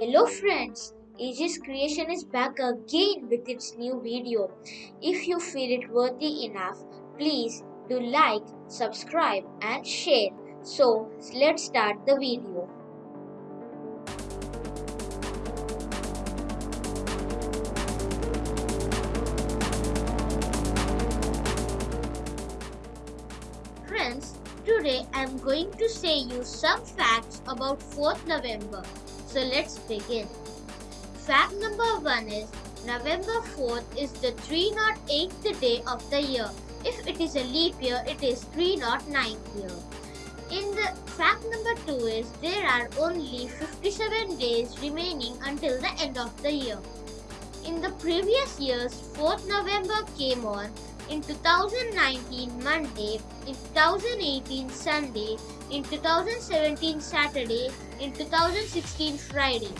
Hello friends, Aegis Creation is back again with its new video. If you feel it worthy enough, please do like, subscribe and share. So let's start the video. Friends, today I am going to say you some facts about 4th November. So let's begin. Fact number 1 is November 4th is the 308th day of the year. If it is a leap year, it is 309th year. In the fact number 2 is there are only 57 days remaining until the end of the year. In the previous years, 4th November came on in 2019 Monday, in 2018 Sunday, in 2017 Saturday, in 2016 Friday.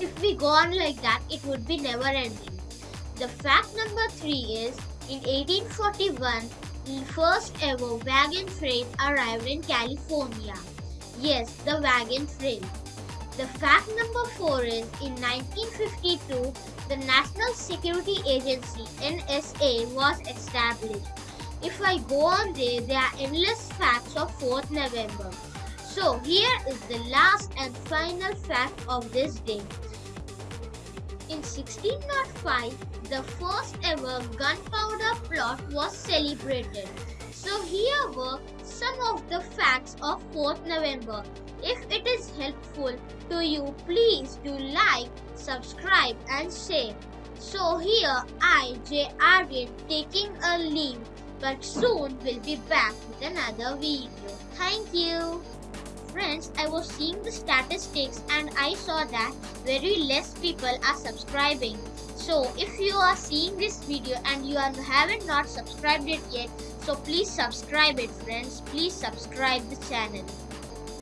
If we go on like that, it would be never ending. The fact number 3 is in 1841, the first ever wagon freight arrived in California. Yes, the wagon freight. The fact number 4 is in 1952, the National Security Agency NSA was established. If I go on there, there are endless facts of 4th November. So here is the last and final fact of this day. In 1605, the first ever gunpowder plot was celebrated. So here were some of the facts of 4th November. If it is helpful to you, please do like, subscribe and share. So here I, J. Aryan, taking a leave but soon we'll be back with another video. Thank you. Friends, I was seeing the statistics and I saw that very less people are subscribing. So if you are seeing this video and you are, haven't not subscribed it yet, so please subscribe it friends. Please subscribe the channel.